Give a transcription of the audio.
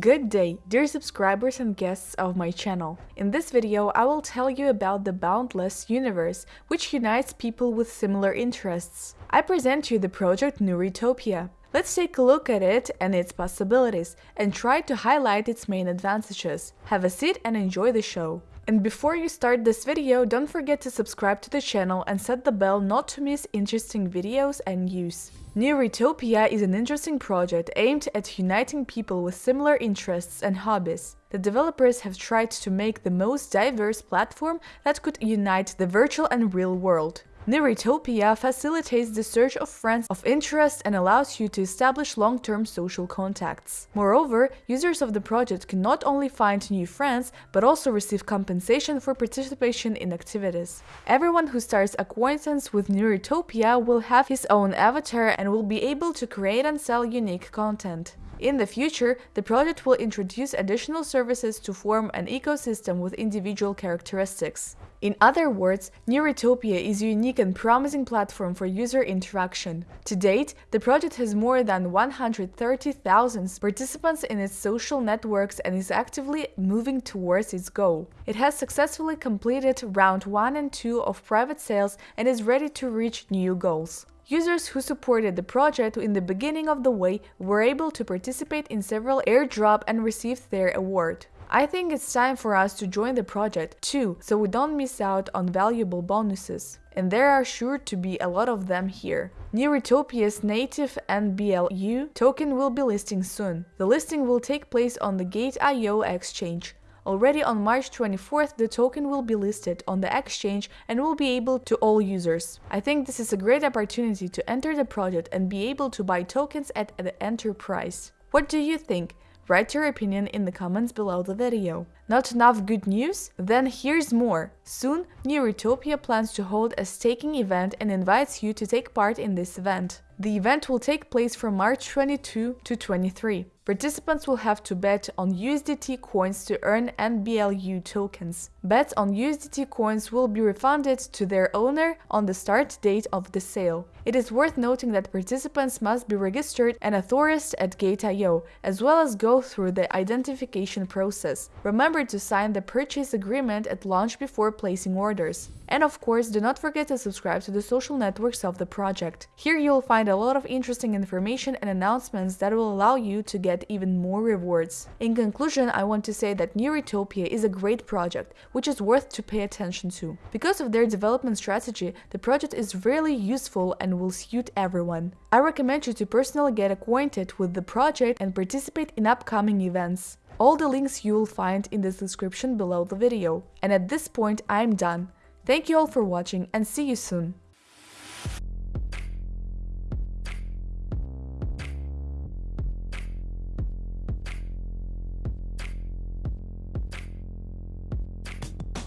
Good day, dear subscribers and guests of my channel. In this video, I will tell you about the Boundless universe, which unites people with similar interests. I present you the project Neuritopia. Let's take a look at it and its possibilities, and try to highlight its main advantages. Have a seat and enjoy the show. And before you start this video, don't forget to subscribe to the channel and set the bell not to miss interesting videos and news. Neuritopia is an interesting project aimed at uniting people with similar interests and hobbies. The developers have tried to make the most diverse platform that could unite the virtual and real world. Neuritopia facilitates the search of friends of interest and allows you to establish long-term social contacts. Moreover, users of the project can not only find new friends, but also receive compensation for participation in activities. Everyone who starts acquaintance with Neuritopia will have his own avatar and will be able to create and sell unique content. In the future, the project will introduce additional services to form an ecosystem with individual characteristics. In other words, Neuritopia is a unique and promising platform for user interaction. To date, the project has more than 130,000 participants in its social networks and is actively moving towards its goal. It has successfully completed round 1 and 2 of private sales and is ready to reach new goals. Users who supported the project in the beginning of the way were able to participate in several airdrop and received their award. I think it's time for us to join the project too, so we don't miss out on valuable bonuses. And there are sure to be a lot of them here. Neuritopia's native NBLU token will be listing soon. The listing will take place on the Gate.io exchange. Already on March 24th, the token will be listed on the exchange and will be able to all users. I think this is a great opportunity to enter the project and be able to buy tokens at the enterprise. What do you think? Write your opinion in the comments below the video. Not enough good news? Then here's more. Soon, Neuritopia plans to hold a staking event and invites you to take part in this event. The event will take place from March 22 to 23. Participants will have to bet on USDT coins to earn NBLU tokens. Bets on USDT coins will be refunded to their owner on the start date of the sale. It is worth noting that participants must be registered and authorized at Gate.io, as well as go through the identification process. Remember to sign the purchase agreement at launch before placing orders. And of course, do not forget to subscribe to the social networks of the project. Here you'll find a lot of interesting information and announcements that will allow you to get even more rewards. In conclusion, I want to say that New Neuritopia is a great project, which is worth to pay attention to. Because of their development strategy, the project is really useful and will suit everyone. I recommend you to personally get acquainted with the project and participate in upcoming events. All the links you will find in the description below the video. And at this point I'm done. Thank you all for watching and see you soon!